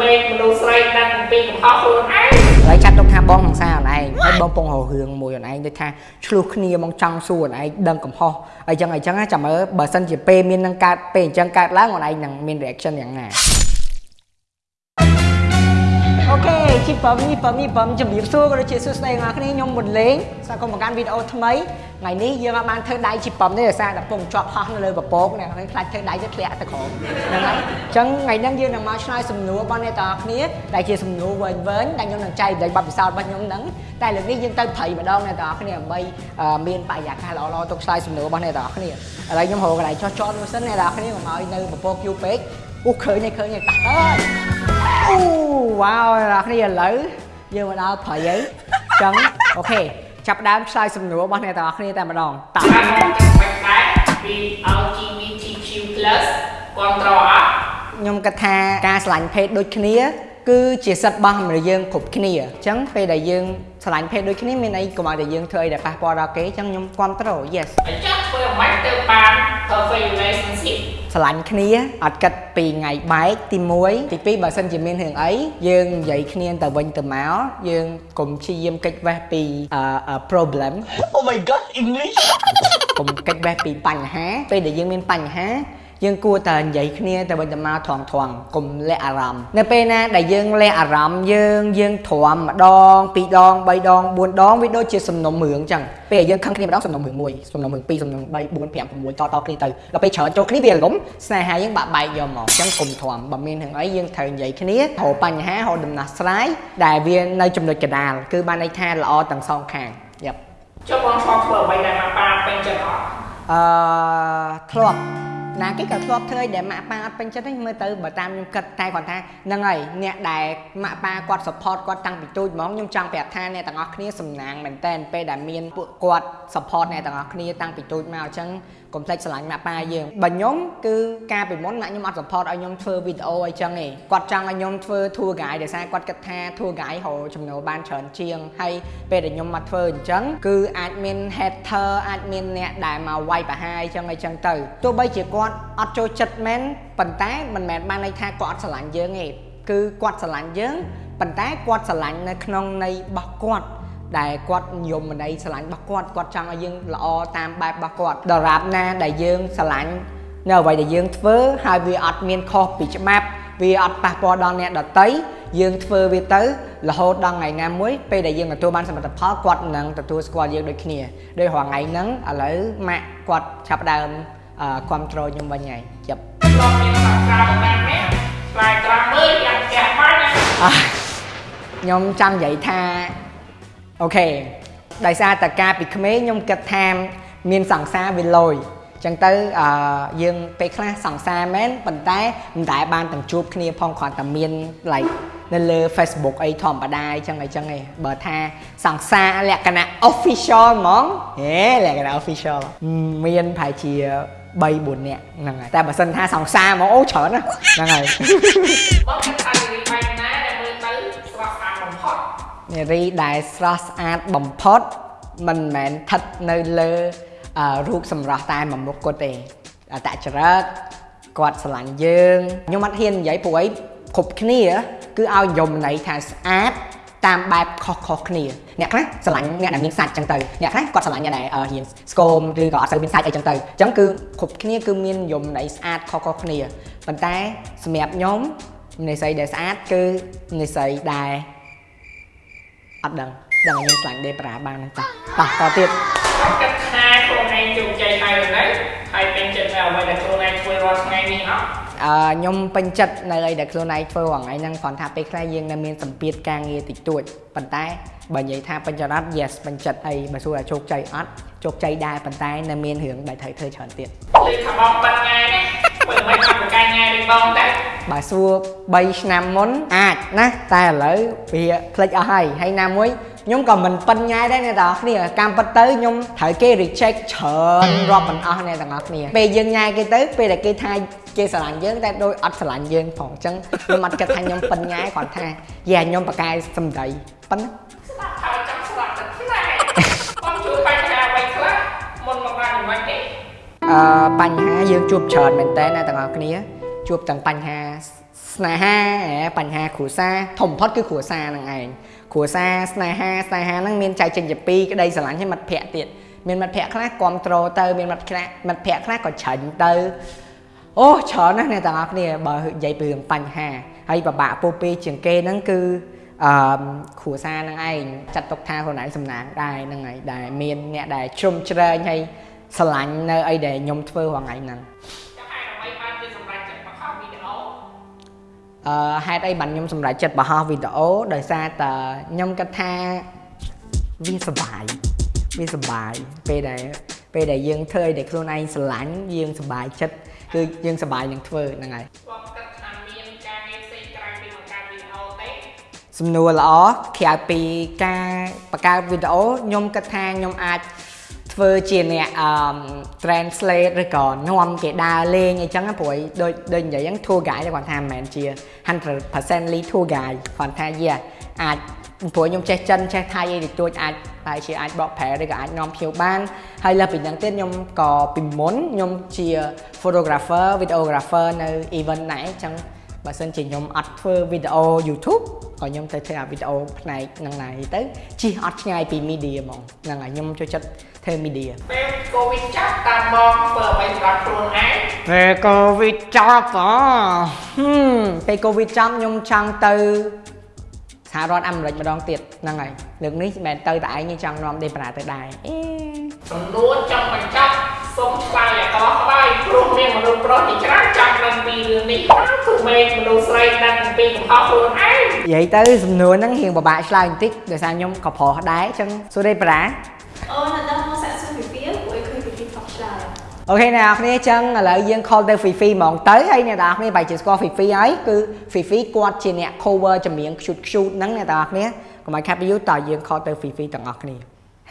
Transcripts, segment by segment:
មេឃមនុស្សស្រីដឹងអំពីកំហុសខ្លួនឯងហើយចាត់ទុកថាបងហង្សាអូនឯងហើយបងពងរហរឿងមួយអូនឯងដូចថាឆ្លោះគ្នាមកចង់សួរអូនឯងដឹងកំហុសអីចឹងអីចឹងណាចាំមើលបើសិនជាពេលមាននឹងកើតពេលអញ្ចឹងកើតឡើងអូនឯងនឹងមាន reaction យ៉ាងណា ជីប៉មនេះប៉មនេះប៉មជំរាបសួរក៏ដូចជាសួស្តីអ្នកគ្នាខ្ញុំមុនលេងស្វាគមន៍មកកាន់វីដេអូថ្មីថ្ងៃនេះយើងអាចបានធ្វើដៃជីប៉មនេះដោយសារតែពងជាប់ហោះនៅលើពពកនេះហើយខ្លាចធ្វើដៃទៅធ្លាក់ទៅក្រោមហ្នឹងហើយអញ្ចឹងថ្ងៃនេះយើងនឹងមកឆ្លើយសំណួររបស់អ្នកទាំងអស់គ្នាដែលជាសំណួរវែងវែងដែលខ្ញុំនឹងចែកអំពីបទពិសោធន៍របស់ខ្ញុំហ្នឹងតែលើកនេះយើងទៅព្រៃម្ដងអ្នកទាំងអស់គ្នាដើម្បីអឺមានបរិយាកាសល្អៗទុកឆ្លើយសំណួររបស់អ្នកទាំងអស់គ្នាឥឡូវខ្ញុំរកកន្លែងចោះចតមួយសិនអ្នកទាំងអស់គ្នាកុំឲ្យនៅពពកយូរពេកអូឃើញហើយឃើញហើយតាស់អើយ អូវ៉ាវអ្នកគ្នាឥឡូវយើងមកដល់ព្រៃហើយអញ្ចឹងអូខេចាប់ផ្ដើមឆ្លើយសំណួររបស់អ្នកទាំងអស់គ្នាតែម្ដងតើតាមមកចាំបាច់ដែរពី LGBTQ+ គ្រប់ត្រអត់ខ្ញុំគិតថាការឆ្លាញ់ភេទដូចគ្នាគឺជាសិទ្ធិរបស់មនុស្សយើងគ្រប់គ្នាអញ្ចឹងពេលដែលយើងឆ្លាញ់ភេទដូចគ្នាមានអីកុំឲ្យតែយើងធ្វើអីដែលប៉ះពាល់ដល់គេអញ្ចឹងខ្ញុំគ្រប់ត្រូល yes អញ្ចឹងធ្វើអ្មិនទៅបាន perfect relationship ឆ្លាញ់គ្នាអត់គិតពីថ្ងៃបែកទី1ទី2បើសិនជាមានរឿងអីយើងនិយាយគ្នាទៅវិញទៅមកយើងកុំព្យាយាមកិច្ចវេះពីអឺអឺ problem Oh my god, English! កុំកិច្ចវេះពីបញ្ហាពេលដែលយើងមានបញ្ហា យើងគួរតែនិយាយគ្នាទៅវិញទៅមកថងថងកុំលាក់អារម្មណ៍នៅពេលណាដែលយើងលាក់អារម្មណ៍យើងយើងទ្រាំម្ដងពីរដង3ដង4ដងវាដូចជាសំណុំរឿងអញ្ចឹងពេលដែលយើងខឹងគ្នាម្ដងសំណុំរឿងមួយសំណុំរឿងពីរសំណុំ3 4 5 6តតគ្នាទៅដល់ពេលច្រើនចូលគ្នាវារលំស្នេហាយើងបាក់បែកយកមកអញ្ចឹងកុំទ្រាំបើមានរឿងអីយើងត្រូវនិយាយគ្នារកបញ្ហារកដំណោះស្រាយដែលវានៅចំណុចកណ្ដាលគឺបានន័យថាល្អទាំងសងខាងយ៉ាប់ចុះបងឆ្លងធ្វើអ្វីដែលមកប៉ាពេញចិត្តអត់អឺធ្លាប់ ណាគេក៏ធ្លាប់ធ្វើឲ្យដែលម៉ាក់ប៉ាអត់ពេញចិត្តទេមើលទៅបើតាមខ្ញុំគិតតែគាត់ថាហ្នឹងហើយអ្នកដែលម៉ាក់ប៉ាគាត់ support គាត់តាំងពីទូចហ្មងខ្ញុំចង់ប្រាប់ថាអ្នកទាំងអស់គ្នាសំណាងមែនតើពេលដែលមានពួកគាត់ support អ្នកទាំងអស់គ្នាតាំងពីទូចមកអញ្ចឹង កុំភ្លេចស្រឡាញ់ម៉ាក់ប៉ាយើងបើខ្ញុំគឺការពីមុនម៉ាក់ខ្ញុំអត់ support ឲ្យខ្ញុំធ្វើវីដេអូអីចឹងទេគាត់ចង់ឲ្យខ្ញុំធ្វើ tour guide ដោយសារគាត់គិតថា tour guide រកចំណូលបានច្រើនជាងហើយពេលដែលខ្ញុំមកធ្វើអញ្ចឹងគឺអាចមាន hater អាចមានអ្នកដែលមកវាយប្រហារអីចឹងអីចឹងទៅទោះបីជាគាត់អត់ចូលចិត្តមែនប៉ុន្តែមិនមែនបានន័យថាគាត់អត់ស្រឡាញ់យើងទេគឺគាត់ស្រឡាញ់យើងប៉ុន្តែគាត់ស្រឡាញ់នៅក្នុងន័យរបស់គាត់ ដែលគាត់និយមន័យស្រឡាញ់របស់គាត់គាត់ចង់ឲ្យយើងល្អតាមបែបរបស់គាត់ដរាបណាដែលយើងស្រឡាញ់នៅអ្វីដែលយើងធ្វើហើយវាអត់មានខុសពីច្បាប់វាអត់ប៉ះពាល់ដល់អ្នកដតីយើងធ្វើវាទៅរហូតដល់ថ្ងៃណាមួយពេលដែលយើងទទួលបានសមិទ្ធផលគាត់នឹងទទួលស្គាល់យើងដូចគ្នាដោយរាល់ថ្ងៃហ្នឹងឥឡូវម៉ាក់គាត់ចាប់ផ្ដើមគ្រប់ត្រូលខ្ញុំវិញហើយចាប់ឆ្លងមានសាស្ត្រាប្រមាណនេះស្លាយត្រាំមើលយ៉ាងផ្ទះបាញ់ណាអ่ะខ្ញុំចង់និយាយថា អូខេដោយសារតែការពីក្មេងខ្ញុំគិតថាមានសង្សារវាលយចឹងទៅអឺយើងពេលខ្លះសង្សារមែនប៉ុន្តែមិនដែលបានទាំងជួបគ្នាផងគ្រាន់តែមាន like នៅលើ Facebook អីធម្មតាអញ្ចឹងអីចឹងឯងបើថាសង្សារលក្ខណៈ official ហ្មងហេលក្ខណៈ official មានប្រហែលជា3 4នាក់ហ្នឹងហើយតែបើសិនថាសង្សារហ្មងអូច្រើនណាស់ហ្នឹងហើយបងគិតថារីបែ នារីដែលស្រស់ស្អាតបំផុតមិនមែនស្ថិតនៅលើអឺរូបសម្រស់តែមួយមុខគាត់ទេអត្តចរិតគាត់ស្រឡាញ់យើងខ្ញុំអត់ហ៊ាននិយាយព្រោះអីគ្រប់គ្នា គឺឲ្យយមន័យថាស្អាតតាមបែបខុសៗគ្នាអ្នកខ្លះស្រឡាញ់អ្នកដែលមានសាច់ចឹងទៅអ្នកខ្លះគាត់ស្រឡាញ់អ្នកដែលអឺហ៊ានស្គមឬក៏អត់សូវមានសាច់អីចឹងទៅអញ្ចឹងគឺគ្រប់គ្នាគឺមានយមន័យស្អាតខុសៗគ្នាប៉ុន្តែសម្រាប់ខ្ញុំនិស្ស័យដែលស្អាតគឺនិស្ស័យដែល អត់ដឹងដឹងឲ្យខ្ញុំខ្លាញ់ដេប្រាបានហ្នឹងតាតោះតទៀតបងគិតថាខ្លួនឯងជោគជ័យហើយឬនៅហើយពេញចិត្តនៅអ្វីដែលខ្លួនឯងធ្វើរាល់ថ្ងៃនេះអត់អឺខ្ញុំពេញចិត្តនៅអីដែលខ្លួនឯងធ្វើរាល់ថ្ងៃហ្នឹងគ្រាន់ថាពេលខ្លះយើងនៅមានសម្ពាធការងារតិចតួចប៉ុន្តែបើនិយាយថាពេញចិត្តអត់ yes ពេញចិត្តអីបើសួរថាជោគជ័យអត់ជោគជ័យដែរប៉ុន្តែនៅមានរឿងដែលត្រូវធ្វើច្រើនទៀតលើថាបងបាត់ថ្ងៃនេះមើលមិនអត់ប្រ កាញ់ថ្ងៃនេះបងដែរបើសួរ3ឆ្នាំមុនអាចណាតែឥឡូវវាផ្លិចអស់ហើយហើយណាមួយខ្ញុំក៏មិនប៉ិនញ៉ែដែរអ្នកទាំងអស់គ្នាកម្មពិតទៅខ្ញុំត្រូវគេ reject ច្រើនរាប់មិនអស់អ្នកទាំងអស់គ្នាពេលយើងញ៉ែគេទៅពេលដែលគេថាគេស្រឡាញ់យើងតែដូចអត់ស្រឡាញ់យើងផងអញ្ចឹងខ្ញុំអត់គិតថាខ្ញុំប៉ិនញ៉ែគាត់ថាយ៉ាខ្ញុំប្រកែសម្ដីប៉ិនណា បញ្ហាយើងជួបច្រើនមែនតើអ្នកទាំងអស់គ្នា ជួបទាំងបញ្ហាសស្នេហាបញ្ហាគ្រួសារធំបំផុតគឺគ្រួសារហ្នឹងឯងគ្រួសារស្នេហាស្នេហាហ្នឹងមានចែកចេញជាពីរក្តីស្រឡាញ់ហើយមិត្តភ័ក្តិទៀតមានមិត្តភ័ក្តិខ្លះគ្រប់ត្រូលទៅមានមិត្តខ្លះមិត្តភ័ក្តិខ្លះក៏ច្រាញ់ទៅអូច្រើនណាស់អ្នកទាំងអស់គ្នាបើនិយាយពីរឿងបញ្ហាហើយពិបាកពោពេជាងគេហ្នឹងគឺអឺគ្រួសារហ្នឹងឯងចាត់ទុកថាខ្លួនឯងសំណាងដែរហ្នឹងហើយដែលមានអ្នកដែលជ្រុំជ្រែងហើយ ស្រឡាញ់នៅអីដែលខ្ញុំធ្វើរាល់ថ្ងៃហ្នឹងចាំហើយដើម្បីបានជាសម្រាប់ចិត្តបង្ហោះវីដេអូអឺហេតុអីបានខ្ញុំសម្រេចចិត្តបង្ហោះវីដេអូដោយសារតែខ្ញុំគិតថាវាសប្បាយវាសប្បាយពេលដែលពេលដែលយើងធ្វើឲ្យតែខ្លួនឯងស្រឡាញ់យើងសប្បាយចិត្តគឺយើងសប្បាយនឹងធ្វើហ្នឹងហើយបងគិតថាមានការងារផ្សេងក្រៅពីបង្កើតវីដេអូទេសំណួរល្អក្រៅពីការបង្កើតវីដេអូខ្ញុំគិតថាខ្ញុំអាច ធ្វើជាអ្នកអឺ translate ឬក៏នាំគេដើរលេងអីចឹងណាព្រោះដូចដូចនិយាយហ្នឹង tour guide គាត់ថាមិនមែនជា100% lead tour guide គាត់ថាយេអាចព្រោះខ្ញុំចេះចិនចេះថៃអីតិចតួចអាចតែជាអាចបកប្រែឬក៏អាចនាំភ្ញៀវបានហើយលើសពីហ្នឹងទៀតខ្ញុំក៏ពីមុនខ្ញុំជា photographer videographer នៅ event ដែរអញ្ចឹង បើសិនជាខ្ញុំអត់ធ្វើវីដេអូ YouTube ក៏ខ្ញុំទៅធ្វើអាវីដេអូផ្នែកហ្នឹងដែរទៅជិះអត់ឆ្ងាយពី media ហ្មងហ្នឹងហើយខ្ញុំចូលចិត្តធ្វើ media ពេលកូវីដចាប់តាមបងធ្វើអ្វីសម្រាប់ខ្លួនឯងពេលកូវីដចប់ហ៎ហឹមពេលកូវីដចប់ខ្ញុំចង់ទៅសហរដ្ឋអាមេរិកម្ដងទៀតហ្នឹងហើយលើកនេះមិនមែនទៅតែឯងទេចង់នាំដេប្រាទៅដែរអេសំណួរចង់បញ្ចប់ សូមឆ្លើយឲ្យក្បោះក្បាយព្រោះមានមនុស្សប្រុសជាច្រើនចង់ដឹងពីរឿងនេះហើយគឺមេមនុស្សស្រីដឹងអំពីកំហុសខ្លួនឯងនិយាយទៅសំណួរហ្នឹងរៀងពិបាកឆ្លើយបន្តិចដោយសារខ្ញុំក៏ប្រុសដែរអញ្ចឹងសួរដេប្រាអូនដល់មកសាក់សួរពីពីព្រោះឃើញពីពីថតឆ្លើយអូខេអ្នកនរគ្នាអញ្ចឹងឥឡូវយើង call ទៅ Fifi ហ្មងទៅហើយអ្នកនរគ្នាបែរជាស្គាល់ Fifi ហើយគឺ Fifi គាត់ជាអ្នក cover ចម្រៀង cute cute ហ្នឹងអ្នកនរគ្នាកុំឲ្យខាត់ពីយូរតើយើង call ទៅ Fifi ទាំងអស់គ្នា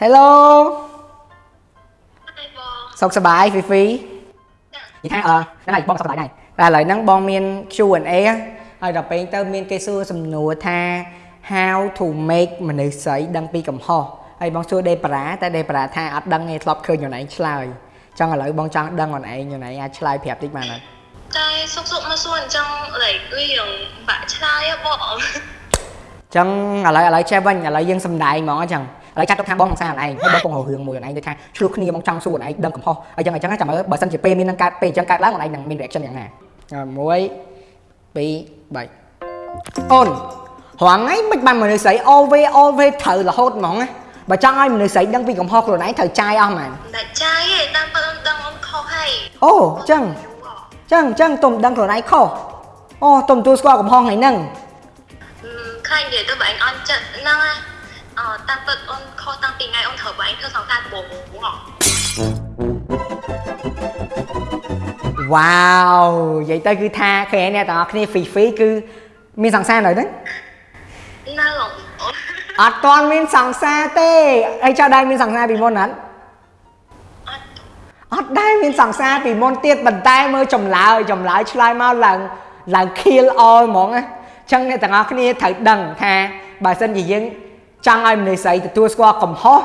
Hello ហើយបង សុខសប្បាយ Fifi និយាយថាអឺហ្នឹងហើយបងសុខសប្បាយដែរតែឥឡូវហ្នឹងបងមាន Q&A ហើយដល់ពេលទៅមានគេសួរសំណួរថា how to make មនុស្សស្រីដឹងពីកំហុសហើយបងសួរដេប្រាតែដេប្រាថាអត់ដឹងទេធ្លាប់ឃើញខ្លួនឯងឆ្លើយចង់ឥឡូវបងចង់ដឹងខ្លួនឯងខ្លួនឯងអាចឆ្លើយប្រាប់តិចបានអត់តែសុកសុកមកសួរអញ្ចឹង like វារឿងបាក់ឆ្លើយហ៎បងចឹងឥឡូវឥឡូវចេះវិញឥឡូវយើងសំដែងហ្មងអញ្ចឹង ឥឡូវចាត់ទុកថាបងសង្សារខ្លួនឯងហើយបងពងរករឿងមួយខ្លួនឯងដូចថាឆ្លោះគ្នាបងចង់សួរខ្លួនឯងដឹងកំហុសអញ្ចឹងអញ្ចឹងចាំមើលបើសិនជាពេលមាននឹងកើតពេលអញ្ចឹងកើតឡើងខ្លួនឯងនឹងមាន reaction យ៉ាងណា1 2 3អូនរងថ្ងៃមិនបានមនុស្សស្រី always always ត្រូវរហូតហ្មងណាបើចង់ឲ្យមនុស្សស្រីដឹងពីកំហុសខ្លួនឯងត្រូវចាយអស់មែនតែចាយឯងតាមប៉ុណ្ណឹងដឹងអូនខុសហើយអូអញ្ចឹងអញ្ចឹងអញ្ចឹងទុំដឹងខ្លួនឯងខុសអូទុំទទួលស្គាល់កំហុសថ្ងៃហ្នឹងខ្លាញ់និយាយទៅបើឯងអន់ចិត្តហ្នឹងណាអឺ តាមពិតអូនខុសតាំងពីថ្ងៃអូនត្រូវបើឯងធ្វើសង្សារដំបូងហ៎វ៉ាវនិយាយទៅគឺថាឃើញអ្នកទាំងអស់គ្នា free free គឺមានសង្សារនៅហ្នឹងនៅអូនអត់ទាន់មានសង្សារទេហើយចៅដែរមានសង្សារពីមុនអត់អត់អត់ដែរមានសង្សារពីមុនទៀតប៉ុន្តែមើលចម្លើយចម្លើយឆ្លើយមកឡើងឡើង kill all ហ្មងណាអញ្ចឹងអ្នកទាំងអស់គ្នាត្រូវដឹងថាបើសិនជាយើង ចង់ឲ្យមនុស្សស្រីទទួលស្គាល់កំហុស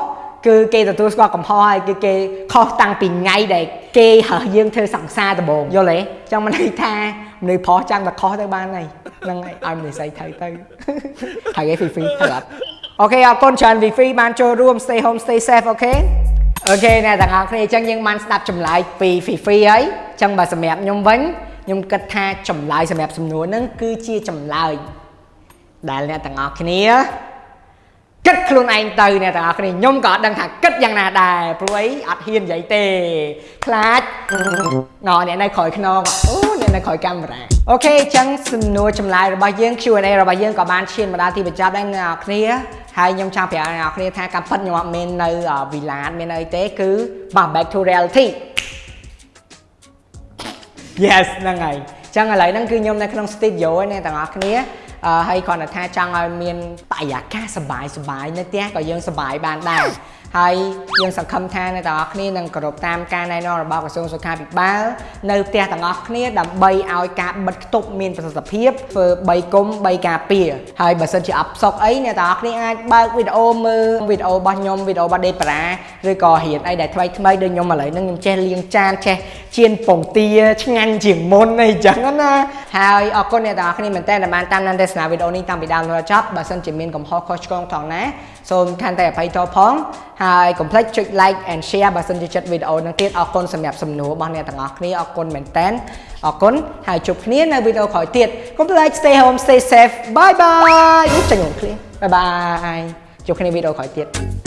គឺគេទទួលស្គាល់កំហុសហើយគឺគេខុសតាំងពីថ្ងៃដែលគេហើយើងធ្វើសង្សារដំបូងយល់ទេអញ្ចឹងមិនន័យថាមនុស្សប្រុសចាំតែខុសទៅបានហើយហ្នឹងហើយឲ្យមនុស្សស្រីត្រូវទៅហើយគេ free free ត្រូវអត់អូខេអរគុណច្រើន free free បានចូលរួម stay home stay safe អូខេអូខេអ្នកទាំងអស់គ្នាអញ្ចឹងយើងបានស្ដាប់ចម្លើយពី Fifi ហើយអញ្ចឹងបើសម្រាប់ខ្ញុំវិញខ្ញុំគិតថាចម្លើយសម្រាប់សំណួរហ្នឹងគឺជាចម្លើយដែលអ្នកទាំងអស់គ្នា គិតខ្លួនឯងទៅអ្នកទាំងអស់គ្នាខ្ញុំក៏អត់ដឹងថាគិតយ៉ាងណាដែរព្រោះអីអត់ហ៊ាននិយាយទេខ្លាចណ៎អ្នកនៅក្រោយខ្នងអូអ្នកនៅក្រោយកាមេរ៉ាអូខេអញ្ចឹងសំណួរចម្លើយរបស់យើង Q&A របស់យើងក៏បានឈានមកដល់ទីបញ្ចប់ដែរអ្នកទាំងអស់គ្នាហើយខ្ញុំចង់ប្រាប់អ្នកទាំងអស់គ្នាថាការពិតខ្ញុំអត់មាននៅវីឡានមានអីទេគឺមក back to reality Yes ហ្នឹងហើយអញ្ចឹងឥឡូវហ្នឹងគឺខ្ញុំនៅក្នុង studio ឯអ្នកទាំងអស់គ្នាអឺ ហើយគ្រាន់តែថាចង់ឲ្យមានបរិយាកាសសប្បាយសប្បាយនៅផ្ទះក៏យើងសប្បាយបានដែរហើយយើងសង្ឃឹមថាអ្នកទាំងអស់គ្នានឹងគោរពតាមការណែនាំរបស់ក្រសួងសុខាភិបាលនៅផ្ទះទាំងអស់គ្នាដើម្បីឲ្យការបិទគប់មានប្រសិទ្ធភាពធ្វើ3គុំ3ការពារហើយបើសិនជាអត់ផ្សុកអីអ្នកទាំងអស់គ្នាអាចបើកវីដេអូមើលវីដេអូរបស់ខ្ញុំវីដេអូរបស់ដេប្រាឬក៏រៀនអីដែលថ្មីថ្មីដូចខ្ញុំឥឡូវហ្នឹងខ្ញុំចេះលាងចានចេះជៀនពងទាឆ្ងាញ់ជាងមុនអីចឹងណាហើយអរគុណអ្នកទាំងអស់គ្នាមែនតើដែលបានតាមដានទស្សនាវីដេអូនេះតាំងពីដើមដល់ចប់បើសិនជាមានកំហុសខុសឆ្គងថងណាសូមកាន់តែអភ័យទោសផងហើយកុំភ្លេចចុច like and share បើសិនជាចិត្តវីដេអូនេះទៀតអរគុណសម្រាប់សំណួររបស់អ្នកទាំងអស់គ្នាអរគុណមែនតើអរគុណហើយជួបគ្នានៅវីដេអូក្រោយទៀតកុំភ្លេច stay home stay safe bye bye អូចេញមកឃ្លៀង bye bye ជួបគ្នាវីដេអូក្រោយទៀត